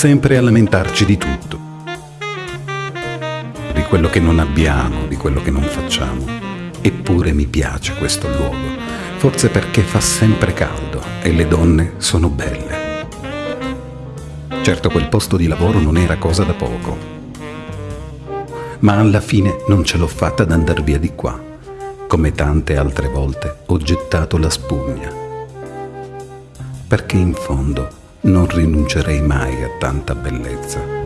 sempre a lamentarci di tutto. Di quello che non abbiamo, di quello che non facciamo. Eppure mi piace questo luogo, forse perché fa sempre caldo e le donne sono belle. Certo quel posto di lavoro non era cosa da poco, ma alla fine non ce l'ho fatta ad andar via di qua. Come tante altre volte ho gettato la spugna. Perché in fondo non rinuncerei mai a tanta bellezza.